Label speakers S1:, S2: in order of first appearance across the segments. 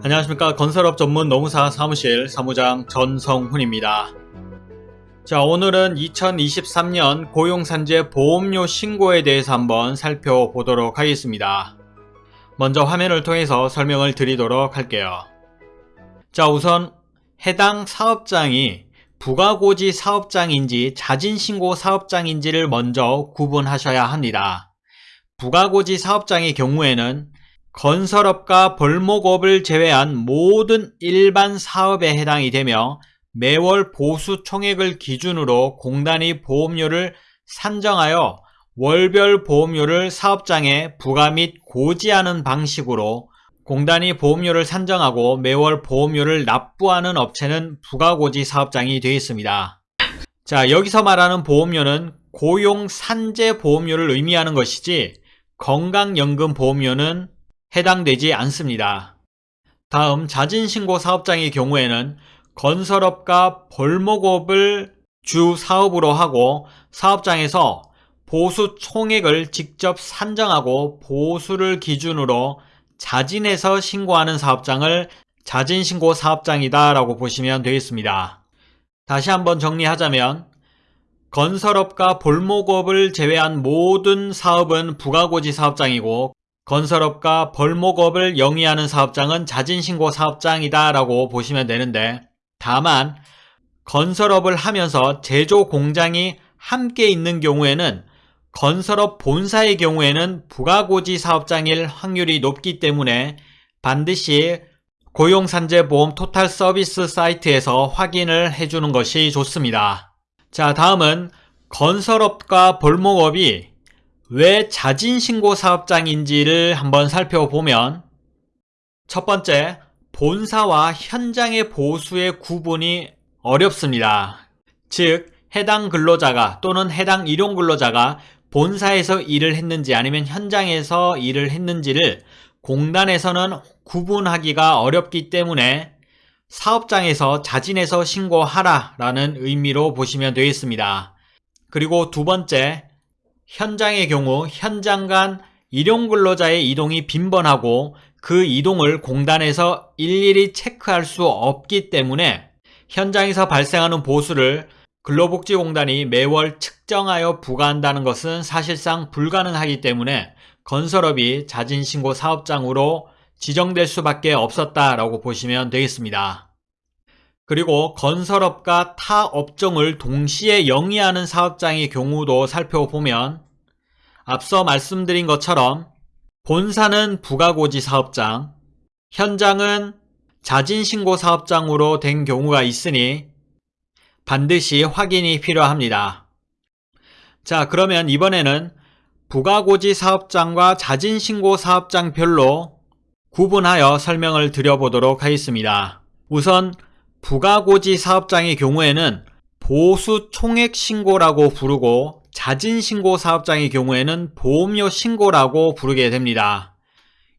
S1: 안녕하십니까 건설업 전문 노무사 사무실 사무장 전성훈입니다. 자 오늘은 2023년 고용산재 보험료 신고에 대해서 한번 살펴보도록 하겠습니다. 먼저 화면을 통해서 설명을 드리도록 할게요. 자 우선 해당 사업장이 부가고지 사업장인지 자진신고 사업장인지를 먼저 구분하셔야 합니다. 부가고지 사업장의 경우에는 건설업과 벌목업을 제외한 모든 일반 사업에 해당이 되며 매월 보수 총액을 기준으로 공단이 보험료를 산정하여 월별 보험료를 사업장에 부과 및 고지하는 방식으로 공단이 보험료를 산정하고 매월 보험료를 납부하는 업체는 부가고지 사업장이 되겠습니다. 자 여기서 말하는 보험료는 고용 산재 보험료를 의미하는 것이지 건강연금 보험료는 해당되지 않습니다. 다음 자진신고 사업장의 경우에는 건설업과 벌목업을 주 사업으로 하고 사업장에서 보수 총액을 직접 산정하고 보수를 기준으로 자진해서 신고하는 사업장을 자진신고 사업장이다 라고 보시면 되겠습니다. 다시 한번 정리하자면 건설업과 벌목업을 제외한 모든 사업은 부가고지 사업장이고 건설업과 벌목업을 영위하는 사업장은 자진신고 사업장이다 라고 보시면 되는데 다만 건설업을 하면서 제조 공장이 함께 있는 경우에는 건설업 본사의 경우에는 부가고지 사업장일 확률이 높기 때문에 반드시 고용산재보험 토탈 서비스 사이트에서 확인을 해주는 것이 좋습니다. 자 다음은 건설업과 벌목업이 왜 자진신고 사업장인지를 한번 살펴보면 첫 번째, 본사와 현장의 보수의 구분이 어렵습니다. 즉, 해당 근로자가 또는 해당 일용 근로자가 본사에서 일을 했는지 아니면 현장에서 일을 했는지를 공단에서는 구분하기가 어렵기 때문에 사업장에서 자진해서 신고하라 라는 의미로 보시면 되겠습니다. 그리고 두 번째, 현장의 경우 현장 간 일용 근로자의 이동이 빈번하고 그 이동을 공단에서 일일이 체크할 수 없기 때문에 현장에서 발생하는 보수를 근로복지공단이 매월 측정하여 부과한다는 것은 사실상 불가능하기 때문에 건설업이 자진신고 사업장으로 지정될 수밖에 없었다라고 보시면 되겠습니다. 그리고 건설업과 타 업종을 동시에 영위하는 사업장의 경우도 살펴보면 앞서 말씀드린 것처럼 본사는 부가고지 사업장, 현장은 자진신고 사업장으로 된 경우가 있으니 반드시 확인이 필요합니다. 자 그러면 이번에는 부가고지 사업장과 자진신고 사업장별로 구분하여 설명을 드려보도록 하겠습니다. 우선 부가고지 사업장의 경우에는 보수 총액 신고라고 부르고 자진 신고 사업장의 경우에는 보험료 신고라고 부르게 됩니다.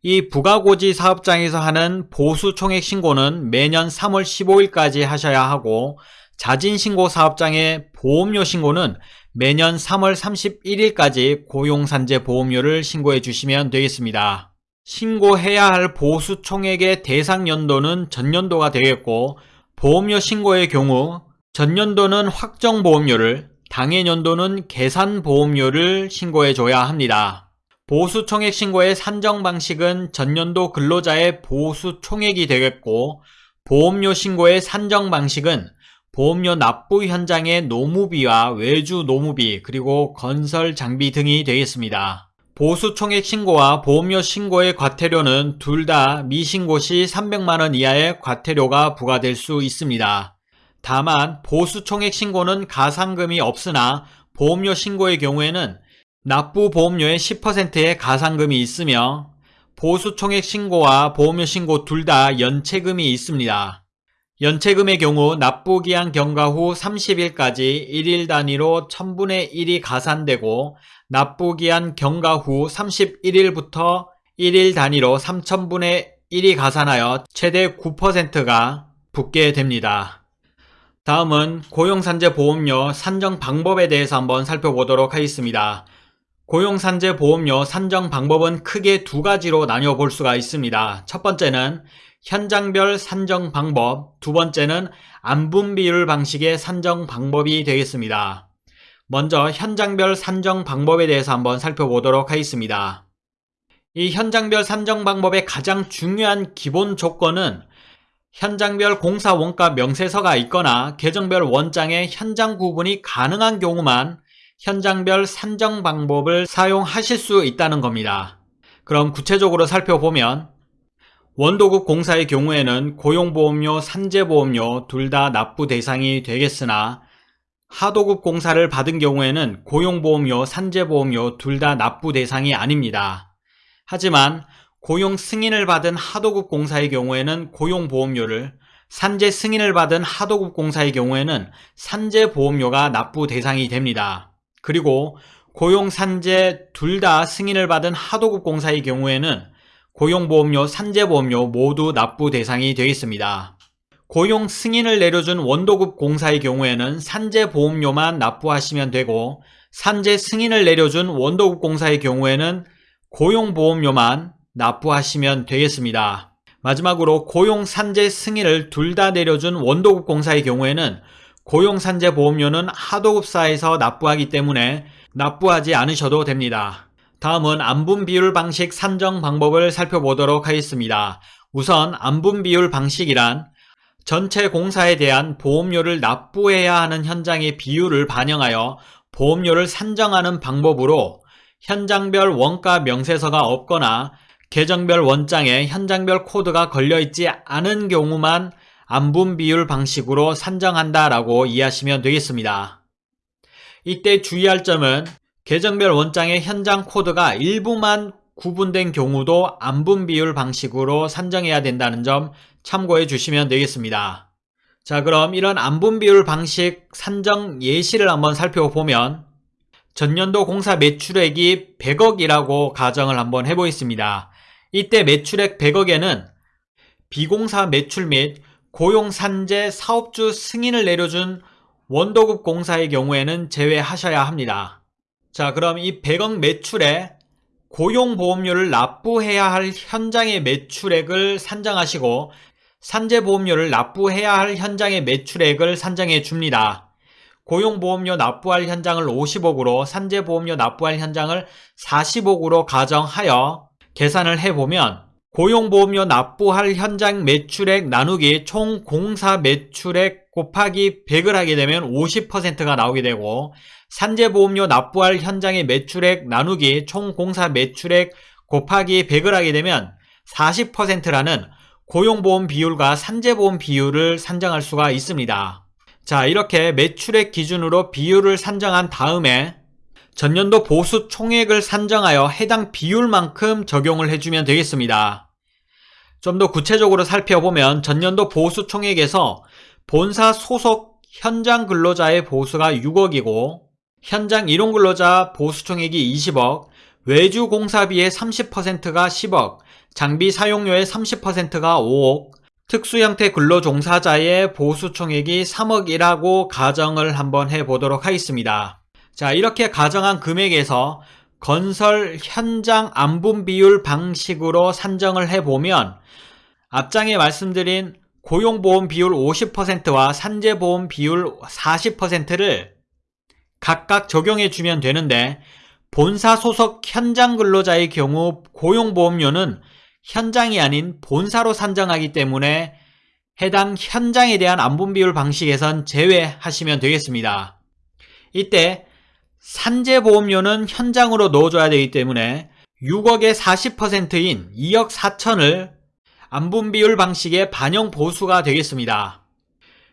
S1: 이 부가고지 사업장에서 하는 보수 총액 신고는 매년 3월 15일까지 하셔야 하고 자진 신고 사업장의 보험료 신고는 매년 3월 31일까지 고용산재 보험료를 신고해 주시면 되겠습니다. 신고해야 할 보수 총액의 대상 연도는 전년도가 되겠고 보험료 신고의 경우 전년도는 확정보험료를 당해년도는 계산보험료를 신고해 줘야 합니다. 보수총액 신고의 산정 방식은 전년도 근로자의 보수총액이 되겠고 보험료 신고의 산정 방식은 보험료 납부 현장의 노무비와 외주 노무비 그리고 건설 장비 등이 되겠습니다. 보수총액 신고와 보험료 신고의 과태료는 둘 다 미신고 시 300만원 이하의 과태료가 부과될 수 있습니다. 다만 보수총액 신고는 가산금이 없으나 보험료 신고의 경우에는 납부 보험료의 10%의 가산금이 있으며 보수총액 신고와 보험료 신고 둘 다 연체금이 있습니다. 연체금의 경우 납부기한 경과 후 30일까지 1일 단위로 1000분의 1이 가산되고 납부기한 경과 후 31일부터 1일 단위로 3000분의 1이 가산하여 최대 9%가 붙게 됩니다. 다음은 고용산재보험료 산정 방법에 대해서 한번 살펴보도록 하겠습니다. 고용산재보험료 산정 방법은 크게 두 가지로 나뉘어 볼 수가 있습니다. 첫 번째는 현장별 산정 방법, 두 번째는 안분 비율 방식의 산정 방법이 되겠습니다. 먼저 현장별 산정 방법에 대해서 한번 살펴보도록 하겠습니다. 이 현장별 산정 방법의 가장 중요한 기본 조건은 현장별 공사 원가 명세서가 있거나 계정별 원장의 현장 구분이 가능한 경우만 현장별 산정 방법을 사용하실 수 있다는 겁니다. 그럼 구체적으로 살펴보면 원도급 공사의 경우에는 고용보험료, 산재보험료 둘 다 납부 대상이 되겠으나 하도급 공사를 받은 경우에는 고용보험료, 산재보험료 둘 다 납부 대상이 아닙니다. 하지만 고용 승인을 받은 하도급 공사의 경우에는 고용보험료를 산재 승인을 받은 하도급 공사의 경우에는 산재보험료가 납부 대상이 됩니다. 그리고 고용 산재 둘 다 승인을 받은 하도급 공사의 경우에는 고용보험료, 산재보험료 모두 납부 대상이 되겠습니다. 고용 승인을 내려준 원도급 공사의 경우에는 산재보험료만 납부하시면 되고 산재 승인을 내려준 원도급 공사의 경우에는 고용보험료만 납부하시면 되겠습니다. 마지막으로 고용산재 승인을 둘 다 내려준 원도급 공사의 경우에는 고용산재 보험료는 하도급사에서 납부하기 때문에 납부하지 않으셔도 됩니다. 다음은 안분 비율 방식 산정 방법을 살펴보도록 하겠습니다. 우선 안분 비율 방식이란 전체 공사에 대한 보험료를 납부해야 하는 현장의 비율을 반영하여 보험료를 산정하는 방법으로 현장별 원가 명세서가 없거나 계정별 원장에 현장별 코드가 걸려있지 않은 경우만 안분 비율 방식으로 산정한다라고 이해하시면 되겠습니다. 이때 주의할 점은 계정별 원장의 현장 코드가 일부만 구분된 경우도 안분 비율 방식으로 산정해야 된다는 점 참고해 주시면 되겠습니다. 자 그럼 이런 안분 비율 방식 산정 예시를 한번 살펴보면 전년도 공사 매출액이 100억이라고 가정을 한번 해보겠습니다. 이때 매출액 100억에는 비공사 매출 및 고용산재 사업주 승인을 내려준 원도급 공사의 경우에는 제외하셔야 합니다. 자 그럼 이 100억 매출에 고용보험료를 납부해야 할 현장의 매출액을 산정하시고 산재보험료를 납부해야 할 현장의 매출액을 산정해 줍니다. 고용보험료 납부할 현장을 50억으로 산재보험료 납부할 현장을 40억으로 가정하여 계산을 해보면 고용보험료 납부할 현장 매출액 나누기 총 공사 매출액 곱하기 100을 하게 되면 50%가 나오게 되고 산재보험료 납부할 현장의 매출액 나누기 총 공사 매출액 곱하기 100을 하게 되면 40%라는 고용보험 비율과 산재보험 비율을 산정할 수가 있습니다. 자 이렇게 매출액 기준으로 비율을 산정한 다음에 전년도 보수 총액을 산정하여 해당 비율만큼 적용을 해주면 되겠습니다. 좀 더 구체적으로 살펴보면 전년도 보수 총액에서 본사 소속 현장 근로자의 보수가 6억이고 현장 이용 근로자 보수 총액이 20억, 외주 공사비의 30%가 10억, 장비 사용료의 30%가 5억, 특수 형태 근로 종사자의 보수 총액이 3억이라고 가정을 한번 해보도록 하겠습니다. 자 이렇게 가정한 금액에서 건설 현장 안분 비율 방식으로 산정을 해보면 앞장에 말씀드린 고용보험 비율 50%와 산재보험 비율 40%를 각각 적용해 주면 되는데 본사 소속 현장 근로자의 경우 고용보험료는 현장이 아닌 본사로 산정하기 때문에 해당 현장에 대한 안분 비율 방식에선 제외하시면 되겠습니다. 이때 산재보험료는 현장으로 넣어줘야 되기 때문에 6억의 40%인 2억 4천을 안분 비율 방식의 반영 보수가 되겠습니다.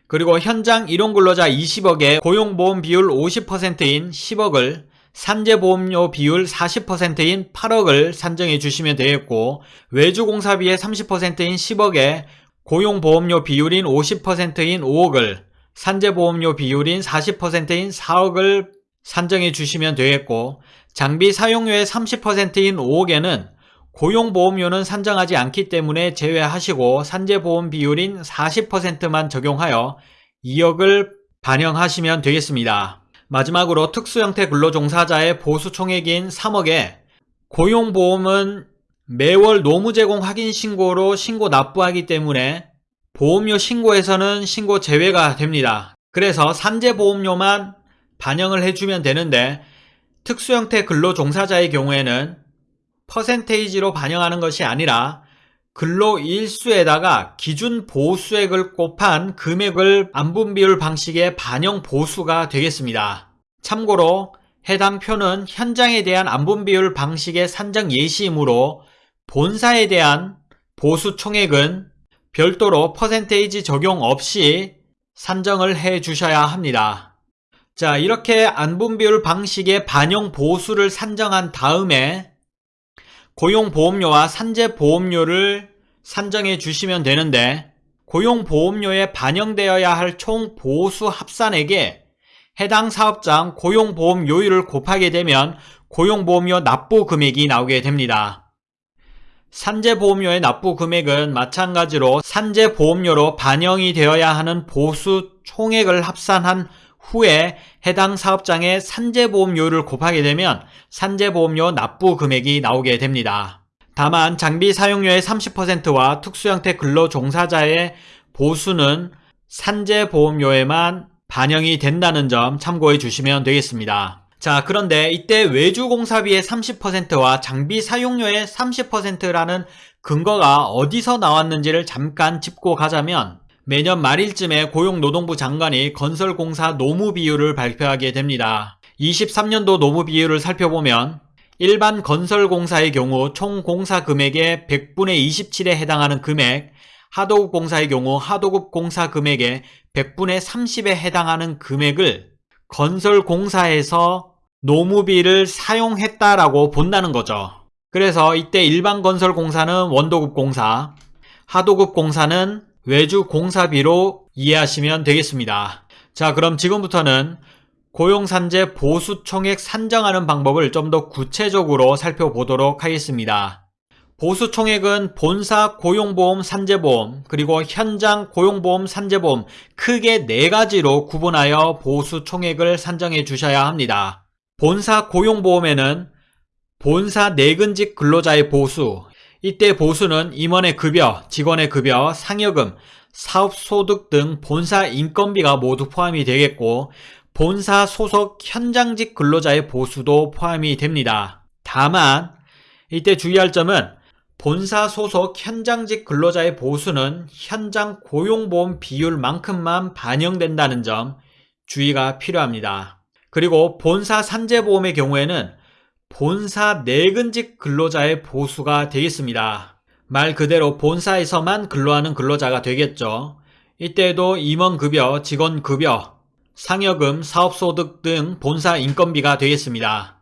S1: 그리고 현장 일용 근로자 20억의 고용보험 비율 50%인 10억을 산재보험료 비율 40%인 8억을 산정해 주시면 되겠고 외주공사비의 30%인 10억에 고용보험료 비율인 50%인 5억을 산재보험료 비율인 40%인 4억을 산정해 주시면 되겠고 장비 사용료의 30%인 5억에는 고용보험료는 산정하지 않기 때문에 제외하시고 산재보험 비율인 40%만 적용하여 2억을 반영하시면 되겠습니다. 마지막으로 특수형태 근로종사자의 보수총액인 3억에 고용보험은 매월 노무 제공 확인 신고로 신고 납부하기 때문에 보험료 신고에서는 신고 제외가 됩니다. 그래서 산재보험료만 반영을 해주면 되는데 특수형태 근로종사자의 경우에는 퍼센테이지로 반영하는 것이 아니라 근로일수에다가 기준 보수액을 곱한 금액을 안분비율 방식의 반영 보수가 되겠습니다. 참고로 해당 표는 현장에 대한 안분비율 방식의 산정 예시이므로 본사에 대한 보수 총액은 별도로 퍼센테이지 적용 없이 산정을 해 주셔야 합니다. 자, 이렇게 안분비율 방식의 반영 보수를 산정한 다음에 고용보험료와 산재보험료를 산정해 주시면 되는데 고용보험료에 반영되어야 할 총 보수 합산액에 해당 사업장 고용보험료율을 곱하게 되면 고용보험료 납부 금액이 나오게 됩니다. 산재보험료의 납부 금액은 마찬가지로 산재보험료로 반영이 되어야 하는 보수 총액을 합산한 후에 해당 사업장의 산재보험료를 곱하게 되면 산재보험료 납부 금액이 나오게 됩니다. 다만 장비 사용료의 30%와 특수형태 근로종사자의 보수는 산재보험료에만 반영이 된다는 점 참고해 주시면 되겠습니다. 자 그런데 이때 외주공사비의 30%와 장비 사용료의 30%라는 근거가 어디서 나왔는지를 잠깐 짚고 가자면 매년 말일쯤에 고용노동부 장관이 건설공사 노무 비율을 발표하게 됩니다. 23년도 노무 비율을 살펴보면 일반 건설공사의 경우 총 공사 금액의 100분의 27에 해당하는 금액, 하도급 공사의 경우 하도급 공사 금액의 100분의 30에 해당하는 금액을 건설공사에서 노무비를 사용했다라고 본다는 거죠. 그래서 이때 일반 건설공사는 원도급 공사, 하도급 공사는 외주 공사비로 이해하시면 되겠습니다. 자 그럼 지금부터는 고용산재 보수총액 산정하는 방법을 좀 더 구체적으로 살펴보도록 하겠습니다. 보수총액은 본사 고용보험 산재보험 그리고 현장 고용보험 산재보험 크게 네 가지로 구분하여 보수총액을 산정해 주셔야 합니다. 본사 고용보험에는 본사 내근직 근로자의 보수, 이때 보수는 임원의 급여, 직원의 급여, 상여금, 사업소득 등 본사 인건비가 모두 포함이 되겠고 본사 소속 현장직 근로자의 보수도 포함이 됩니다. 다만 이때 주의할 점은 본사 소속 현장직 근로자의 보수는 현장 고용보험 비율만큼만 반영된다는 점 주의가 필요합니다. 그리고 본사 산재보험의 경우에는 본사 내근직 근로자의 보수가 되겠습니다. 말 그대로 본사에서만 근로하는 근로자가 되겠죠. 이때도 임원급여, 직원급여, 상여금, 사업소득 등 본사 인건비가 되겠습니다.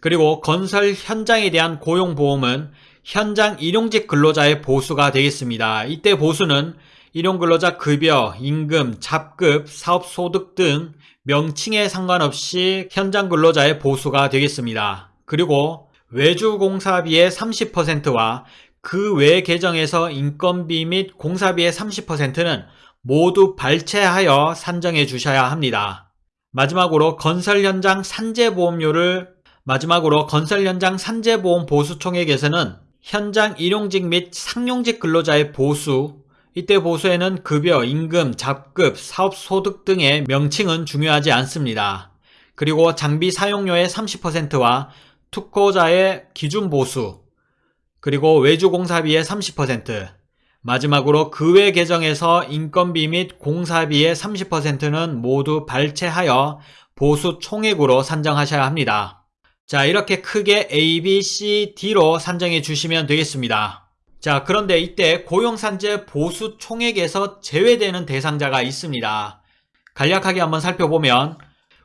S1: 그리고 건설 현장에 대한 고용보험은 현장 일용직 근로자의 보수가 되겠습니다. 이때 보수는 일용근로자 급여, 임금, 잡급, 사업소득 등 명칭에 상관없이 현장 근로자의 보수가 되겠습니다. 그리고 외주공사비의 30%와 그 외 계정에서 인건비 및 공사비의 30%는 모두 발췌하여 산정해 주셔야 합니다. 마지막으로 건설 현장 산재보험료를 마지막으로 건설 현장 산재보험 보수 총액에서는 현장 일용직 및 상용직 근로자의 보수 이때 보수에는 급여, 임금, 잡급, 사업소득 등의 명칭은 중요하지 않습니다. 그리고 장비 사용료의 30%와 특허자의 기준 보수, 그리고 외주 공사비의 30%, 마지막으로 그 외 계정에서 인건비 및 공사비의 30%는 모두 발췌하여 보수 총액으로 산정하셔야 합니다. 자 이렇게 크게 A, B, C, D로 산정해 주시면 되겠습니다. 자 그런데 이때 고용산재 보수 총액에서 제외되는 대상자가 있습니다. 간략하게 한번 살펴보면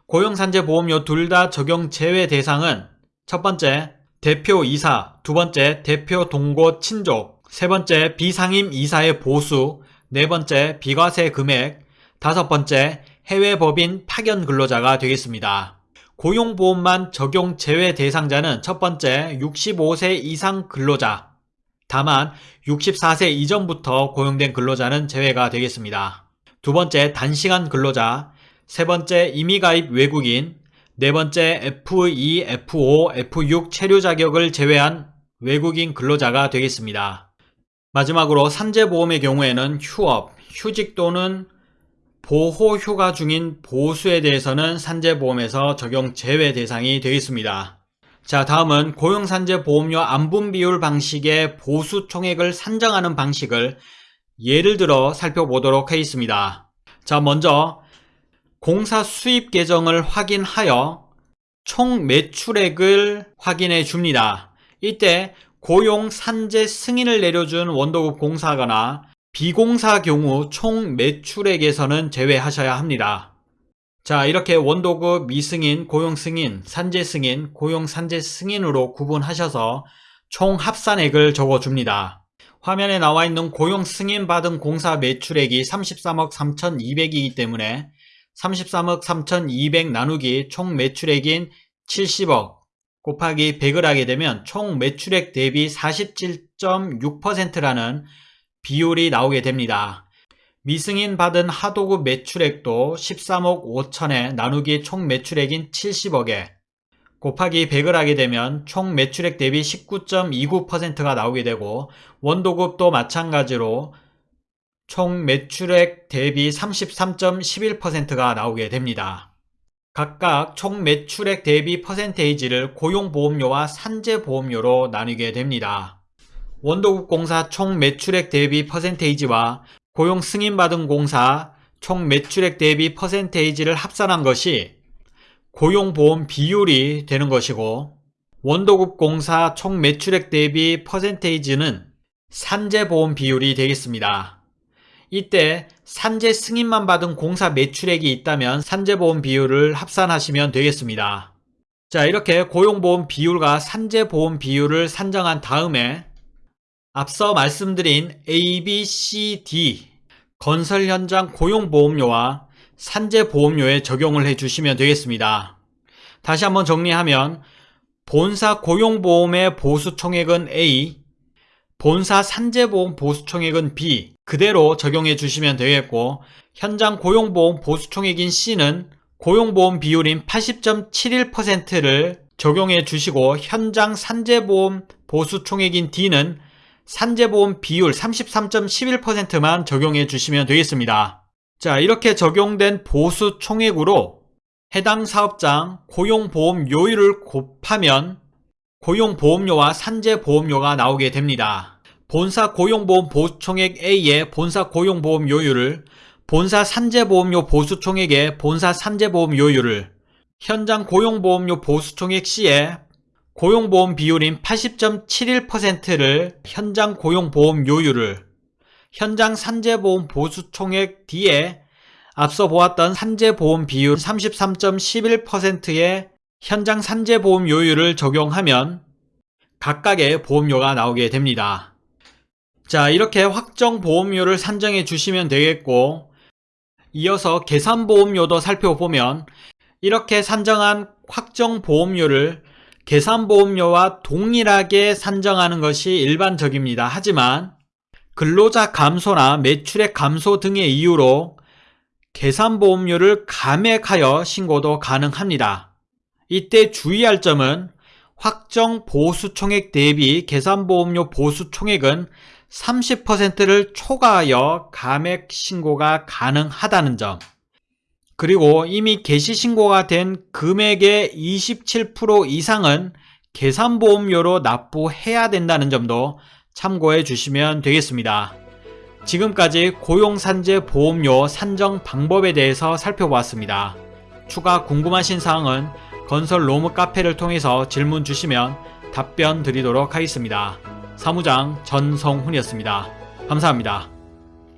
S1: 고용산재 보험료 둘 다 적용 제외 대상은 첫 번째, 대표 이사, 두 번째, 대표 동고 친족, 세 번째, 비상임 이사의 보수, 네 번째, 비과세 금액, 다섯 번째, 해외 법인 파견 근로자가 되겠습니다. 고용보험만 적용 제외 대상자는 첫 번째 65세 이상 근로자, 다만 64세 이전부터 고용된 근로자는 제외가 되겠습니다. 두 번째 단시간 근로자, 세 번째 임의가입 외국인, 네 번째 F2, F5, F6 체류 자격을 제외한 외국인 근로자가 되겠습니다. 마지막으로 산재보험의 경우에는 휴업, 휴직 또는 보호휴가 중인 보수에 대해서는 산재보험에서 적용 제외 대상이 되겠습니다. 자 다음은 고용산재보험료 안분비율 방식의 보수 총액을 산정하는 방식을 예를 들어 살펴보도록 하겠습니다. 자 먼저 공사 수입 계정을 확인하여 총 매출액을 확인해 줍니다. 이때 고용 산재 승인을 내려준 원도급 공사거나 비공사 경우 총 매출액에서는 제외하셔야 합니다. 자 이렇게 원도급 미승인, 고용승인, 산재승인, 고용산재 승인으로 구분하셔서 총 합산액을 적어줍니다. 화면에 나와 있는 고용승인 받은 공사 매출액이 33억 3,200이기 때문에 33억 3,200 나누기 총 매출액인 70억 곱하기 100을 하게 되면 총 매출액 대비 47.6%라는 비율이 나오게 됩니다. 미승인 받은 하도급 매출액도 13억 5천에 나누기 총 매출액인 70억에 곱하기 100을 하게 되면 총 매출액 대비 19.29%가 나오게 되고 원도급도 마찬가지로 총 매출액 대비 33.11%가 나오게 됩니다. 각각 총 매출액 대비 퍼센테이지를 고용보험료와 산재보험료로 나누게 됩니다. 원도급 공사 총 매출액 대비 퍼센테이지와 고용 승인받은 공사 총 매출액 대비 퍼센테이지를 합산한 것이 고용보험 비율이 되는 것이고 원도급 공사 총 매출액 대비 퍼센테이지는 산재보험 비율이 되겠습니다. 이때 산재 승인만 받은 공사 매출액이 있다면 산재보험 비율을 합산하시면 되겠습니다. 자 이렇게 고용보험 비율과 산재보험 비율을 산정한 다음에 앞서 말씀드린 A, B, C, D 건설 현장 고용보험료와 산재보험료에 적용을 해주시면 되겠습니다. 다시 한번 정리하면 본사 고용보험의 보수 총액은 A, 본사 산재보험 보수총액은 B 그대로 적용해 주시면 되겠고 현장 고용보험 보수총액인 C는 고용보험 비율인 80.71%를 적용해 주시고 현장 산재보험 보수총액인 D는 산재보험 비율 33.11%만 적용해 주시면 되겠습니다. 자 이렇게 적용된 보수총액으로 해당 사업장 고용보험료율을 곱하면 고용보험료와 산재보험료가 나오게 됩니다. 본사 고용보험 보수총액 A의 본사 고용보험료율을 본사 산재보험료 보수총액의 본사 산재보험료율을 현장 고용보험료 보수총액 C의 고용보험 비율인 80.71%를 현장 고용보험료율을 현장 산재보험 보수총액 D에 앞서 보았던 산재보험 비율 33.11%의 현장 산재보험료율을 적용하면 각각의 보험료가 나오게 됩니다. 자 이렇게 확정 보험료를 산정해 주시면 되겠고 이어서 계산 보험료도 살펴보면 이렇게 산정한 확정 보험료를 계산 보험료와 동일하게 산정하는 것이 일반적입니다. 하지만 근로자 감소나 매출액 감소 등의 이유로 계산 보험료를 감액하여 신고도 가능합니다. 이때 주의할 점은 확정 보수총액 대비 계산보험료 보수총액은 30%를 초과하여 감액 신고가 가능하다는 점 그리고 이미 개시 신고가 된 금액의 27% 이상은 계산보험료로 납부해야 된다는 점도 참고해 주시면 되겠습니다. 지금까지 고용산재 보험료 산정 방법에 대해서 살펴보았습니다. 추가 궁금하신 사항은 건설 로무 카페를 통해서 질문 주시면 답변 드리도록 하겠습니다. 사무장 전성훈이었습니다. 감사합니다.